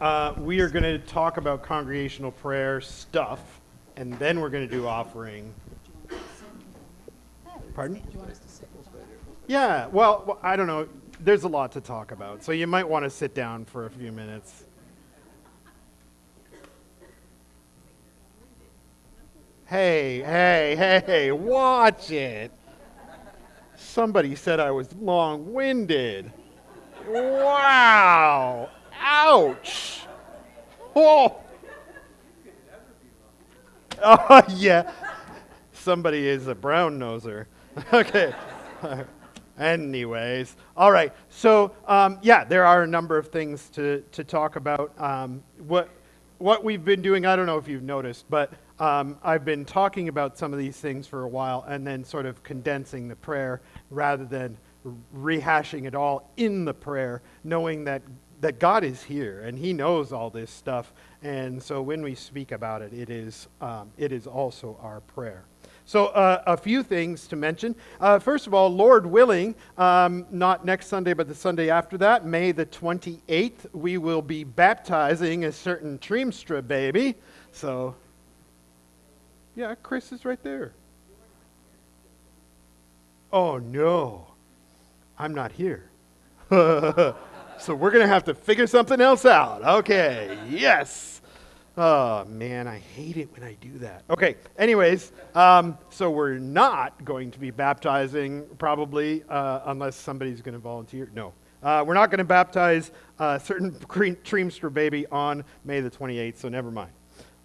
uh, we are going to talk about congregational prayer stuff, and then we're going to do offering. Pardon? Yeah, well, I don't know. There's a lot to talk about, so you might want to sit down for a few minutes. Hey, hey, hey, watch it. Somebody said I was long winded. Wow. Ouch. Oh. Oh, yeah. Somebody is a brown noser. okay. Anyways, all right. So, um, yeah, there are a number of things to, to talk about. Um, what, what we've been doing, I don't know if you've noticed, but um, I've been talking about some of these things for a while and then sort of condensing the prayer rather than rehashing it all in the prayer, knowing that, that God is here and He knows all this stuff. And so when we speak about it, it is, um, it is also our prayer. So, uh, a few things to mention. Uh, first of all, Lord willing, um, not next Sunday, but the Sunday after that, May the 28th, we will be baptizing a certain Triemstra baby. So, yeah, Chris is right there. Oh, no. I'm not here. so we're going to have to figure something else out. Okay, yes. Oh, man, I hate it when I do that. Okay, anyways, um, so we're not going to be baptizing probably uh, unless somebody's going to volunteer. No. Uh, we're not going to baptize a certain Treemster baby on May the 28th, so never mind.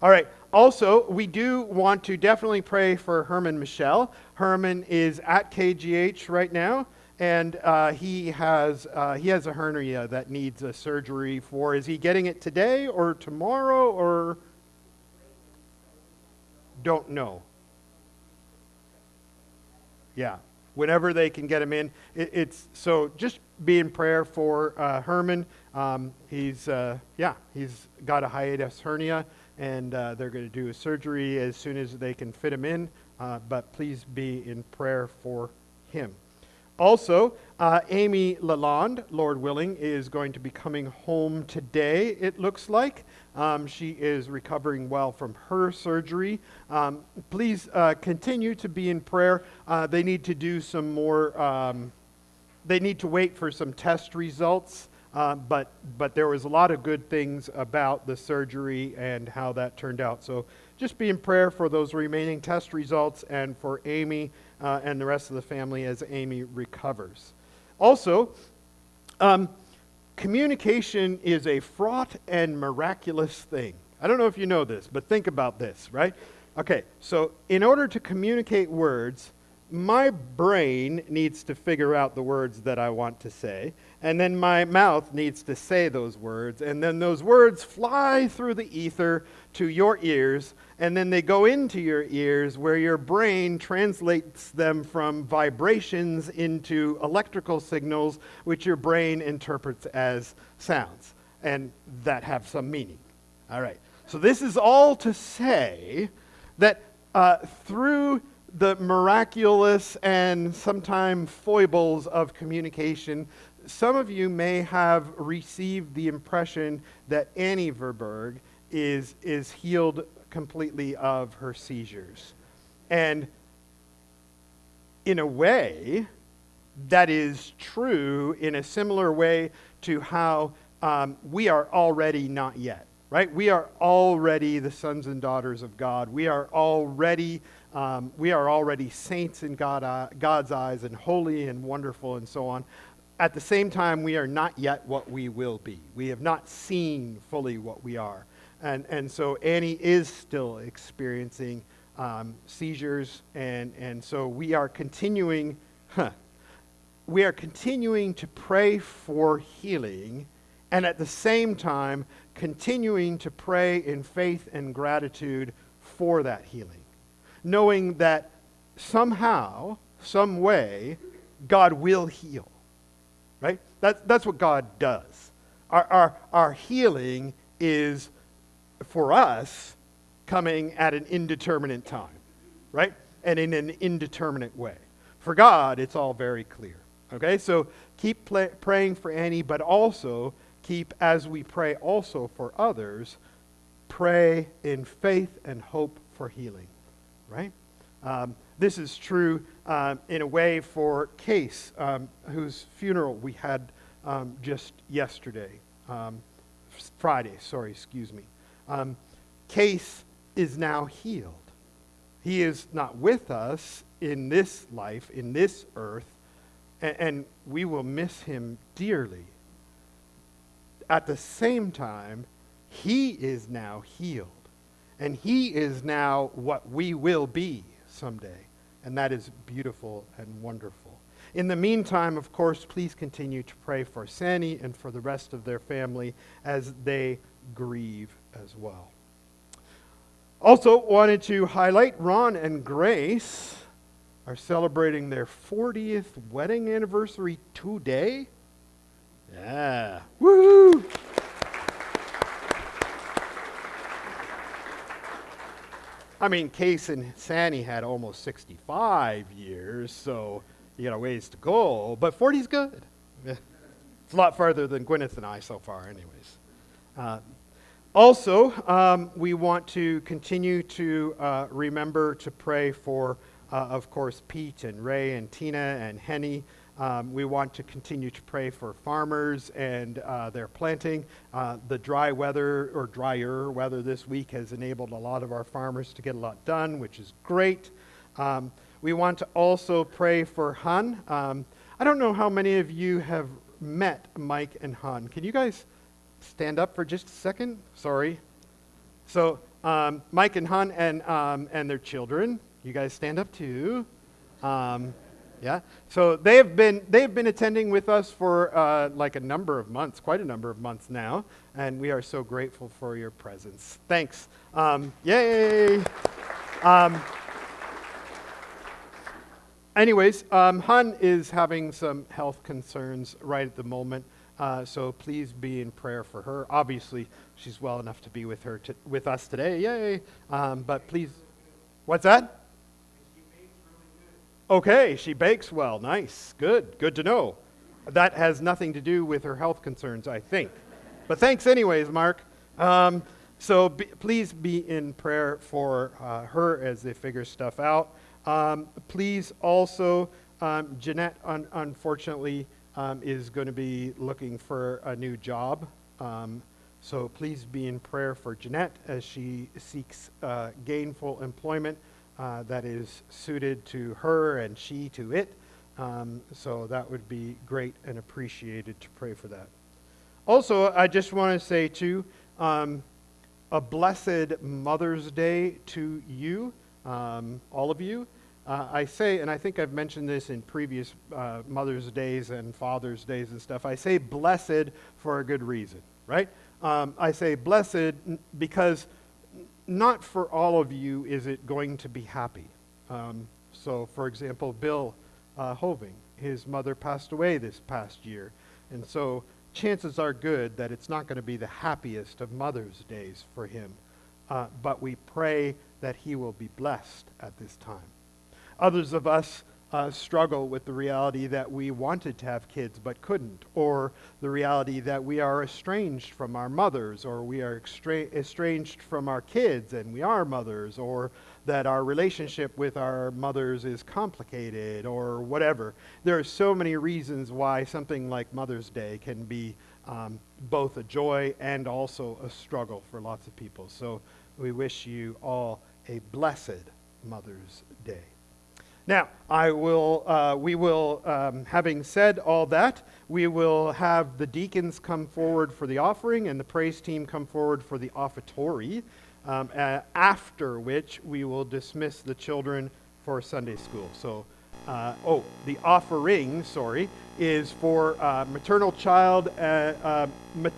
All right. Also, we do want to definitely pray for Herman Michelle. Herman is at KGH right now, and uh, he has uh, he has a hernia that needs a surgery for. Is he getting it today or tomorrow or? Don't know. Yeah, whenever they can get him in, it, it's so just be in prayer for uh, Herman. Um, he's uh, yeah, he's got a hiatus hernia and uh, they're going to do a surgery as soon as they can fit him in. Uh, but please be in prayer for him. Also, uh, Amy Lalonde, Lord willing, is going to be coming home today, it looks like. Um, she is recovering well from her surgery. Um, please uh, continue to be in prayer. Uh, they need to do some more, um, they need to wait for some test results. Uh, but, but there was a lot of good things about the surgery and how that turned out. So just be in prayer for those remaining test results and for Amy uh, and the rest of the family as Amy recovers. Also, um, communication is a fraught and miraculous thing. I don't know if you know this, but think about this, right? Okay, so in order to communicate words, my brain needs to figure out the words that I want to say, and then my mouth needs to say those words, and then those words fly through the ether to your ears, and then they go into your ears where your brain translates them from vibrations into electrical signals, which your brain interprets as sounds, and that have some meaning. All right, so this is all to say that uh, through the miraculous and sometimes foibles of communication, some of you may have received the impression that Annie Verberg is, is healed completely of her seizures. And in a way, that is true in a similar way to how um, we are already not yet, right? We are already the sons and daughters of God. We are already um, we are already saints in God, uh, God's eyes and holy and wonderful and so on. At the same time, we are not yet what we will be. We have not seen fully what we are. And, and so Annie is still experiencing um, seizures, and, and so we are continuing, huh, we are continuing to pray for healing, and at the same time, continuing to pray in faith and gratitude for that healing knowing that somehow, some way, God will heal. Right? That, that's what God does. Our, our, our healing is, for us, coming at an indeterminate time. Right? And in an indeterminate way. For God, it's all very clear. Okay? So keep praying for Annie, but also keep, as we pray also for others, pray in faith and hope for healing, right? Um, this is true um, in a way for Case, um, whose funeral we had um, just yesterday, um, Friday, sorry, excuse me. Um, Case is now healed. He is not with us in this life, in this earth, and, and we will miss him dearly. At the same time, he is now healed, and he is now what we will be someday, and that is beautiful and wonderful. In the meantime, of course, please continue to pray for Sani and for the rest of their family as they grieve as well. Also, wanted to highlight Ron and Grace are celebrating their 40th wedding anniversary today. Yeah. Woo! I mean, Case and Sani had almost 65 years, so you got a ways to go, but 40's good. It's a lot farther than Gwyneth and I so far, anyways. Uh, also, um, we want to continue to uh, remember to pray for, uh, of course, Pete and Ray and Tina and Henny. Um, we want to continue to pray for farmers and uh, their planting. Uh, the dry weather or drier weather this week has enabled a lot of our farmers to get a lot done, which is great. Um, we want to also pray for Hun. Um, I don't know how many of you have met Mike and Hun. Can you guys stand up for just a second? Sorry. So, um, Mike and Hun and, um, and their children, you guys stand up too. Um, yeah. So they have been they have been attending with us for uh, like a number of months, quite a number of months now, and we are so grateful for your presence. Thanks. Um, yay. Um, anyways, um, Hun is having some health concerns right at the moment, uh, so please be in prayer for her. Obviously, she's well enough to be with her to, with us today. Yay! Um, but please, what's that? Okay, she bakes well. Nice. Good. Good to know. That has nothing to do with her health concerns, I think. But thanks, anyways, Mark. Um, so be, please be in prayer for uh, her as they figure stuff out. Um, please also, um, Jeanette, un- unfortunately, um, is going to be looking for a new job. Um, so please be in prayer for Jeanette as she seeks uh, gainful employment uh, that is suited to her and she to it. Um, so that would be great and appreciated to pray for that. Also, I just want to say, too, um, a blessed Mother's Day to you, um, all of you. Uh, I say, and I think I've mentioned this in previous uh, Mother's Days and Father's Days and stuff, I say blessed for a good reason, right? Um, I say blessed because not for all of you is it going to be happy. Um, so, for example, Bill uh, Hoving, his mother passed away this past year. And so, chances are good that it's not going to be the happiest of Mother's Days for him. Uh, but we pray that he will be blessed at this time. Others of us uh, struggle with the reality that we wanted to have kids but couldn't, or the reality that we are estranged from our mothers, or we are extra- estranged from our kids and we are mothers, or that our relationship with our mothers is complicated, or whatever. There are so many reasons why something like Mother's Day can be um, both a joy and also a struggle for lots of people. So we wish you all a blessed Mother's Day. Now, I will, uh, we will, um, having said all that, we will have the deacons come forward for the offering and the praise team come forward for the offertory, um, uh, after which we will dismiss the children for Sunday school. So, uh, oh, the offering, sorry, is for uh, maternal child, uh, uh, ma-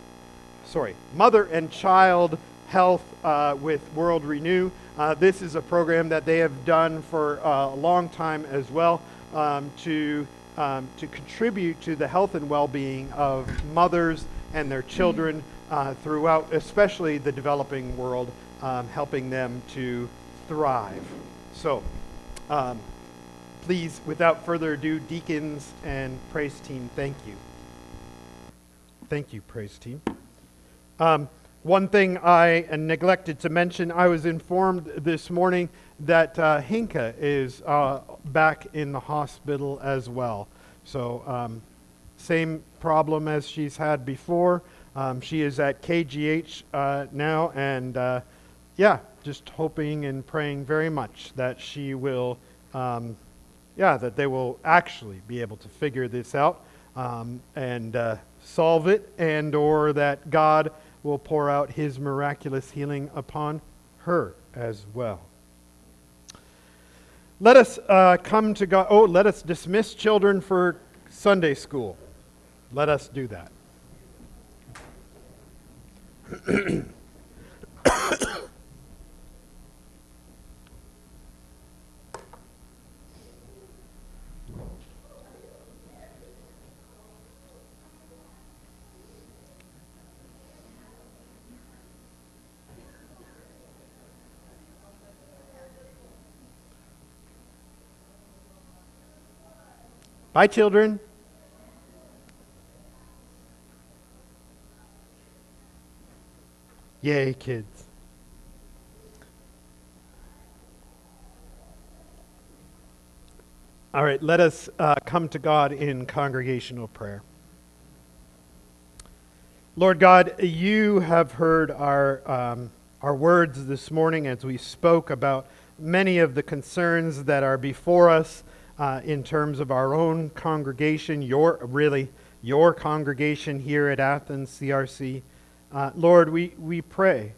sorry, mother and child health with World Renew. Uh, this is a program that they have done for uh, a long time as well um, to, um, to contribute to the health and well-being of mothers and their children uh, throughout, especially the developing world, um, helping them to thrive. So, um, please, without further ado, deacons and praise team, thank you. Thank you, praise team. Um, one thing I neglected to mention, I was informed this morning that uh, Hinka is uh, back in the hospital as well. So, um, same problem as she's had before. Um, she is at KGH uh, now, and uh, yeah, just hoping and praying very much that she will, um, yeah, that they will actually be able to figure this out um, and uh, solve it, and or that God will pour out His miraculous healing upon her as well. Let us uh, come to God. Oh, let us dismiss children for Sunday school. Let us do that. Bye, children. Yay, kids. All right, let us uh, come to God in congregational prayer. Lord God, you have heard our, um, our words this morning as we spoke about many of the concerns that are before us uh, in terms of our own congregation, your really your congregation here at Athens CRC. Uh, Lord, we, we pray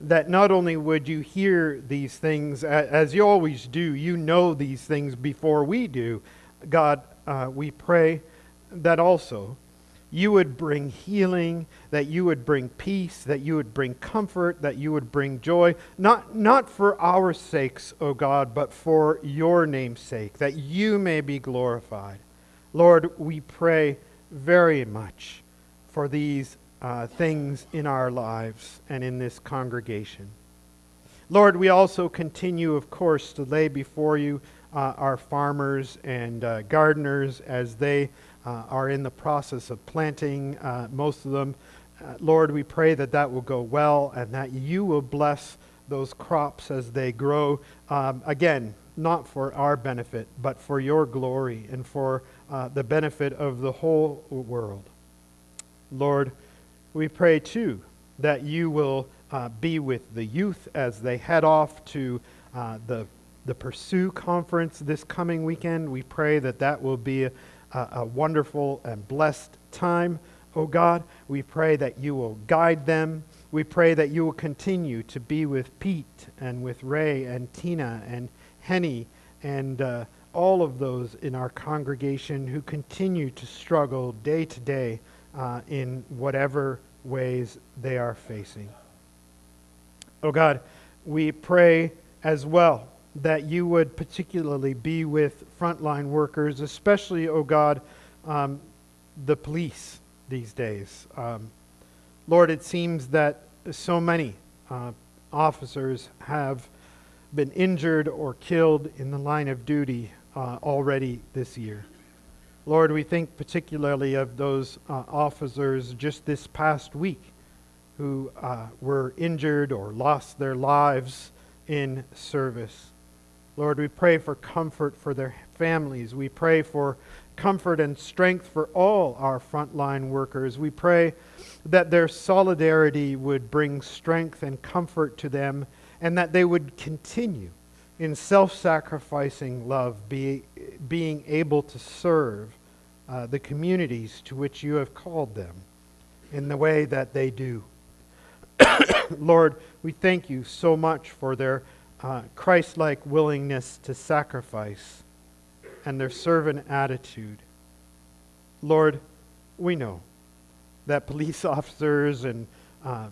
that not only would you hear these things, as you always do, you know these things before we do. God, uh, we pray that also you would bring healing, that you would bring peace, that you would bring comfort, that you would bring joy, not, not for our sakes, O God, but for your name's sake, that you may be glorified. Lord, we pray very much for these uh, things in our lives and in this congregation. Lord, we also continue, of course, to lay before you uh, our farmers and uh, gardeners as they are in the process of planting, uh, most of them. Uh, Lord, we pray that that will go well and that you will bless those crops as they grow. Um, again, not for our benefit, but for your glory and for the benefit of the whole world. Lord, we pray too that you will uh, be with the youth as they head off to uh, the, the Pursue conference this coming weekend. We pray that that will be a, a wonderful and blessed time. Oh God, we pray that you will guide them. We pray that you will continue to be with Pete and with Ray and Tina and Henny and uh, all of those in our congregation who continue to struggle day to day uh, in whatever ways they are facing. Oh God, we pray as well that you would particularly be with frontline workers, especially, oh God, um, the police these days. Um, Lord, it seems that so many uh, officers have been injured or killed in the line of duty uh, already this year. Lord, we think particularly of those uh, officers just this past week who uh, were injured or lost their lives in service. Lord, we pray for comfort for their families. We pray for comfort and strength for all our frontline workers. We pray that their solidarity would bring strength and comfort to them and that they would continue in self sacrificing love, be, being able to serve uh, the communities to which you have called them in the way that they do. Lord, we thank you so much for their uh, Christ like willingness to sacrifice and their servant attitude. Lord, we know that police officers and, uh,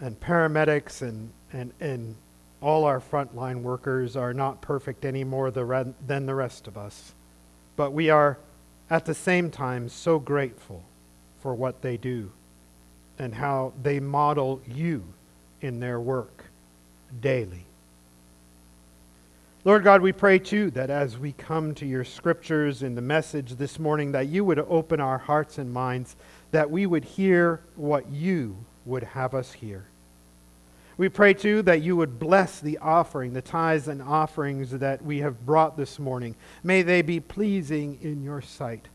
and paramedics and, and, and all our frontline workers are not perfect any more than the rest of us. But we are at the same time so grateful for what they do and how they model you in their work daily. Lord God, we pray too that as we come to your scriptures in the message this morning, that you would open our hearts and minds, that we would hear what you would have us hear. We pray too that you would bless the offering, the tithes and offerings that we have brought this morning. May they be pleasing in your sight.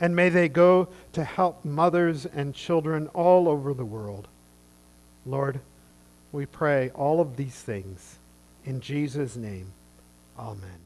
And may they go to help mothers and children all over the world. Lord, we pray all of these things in Jesus' name. Amen.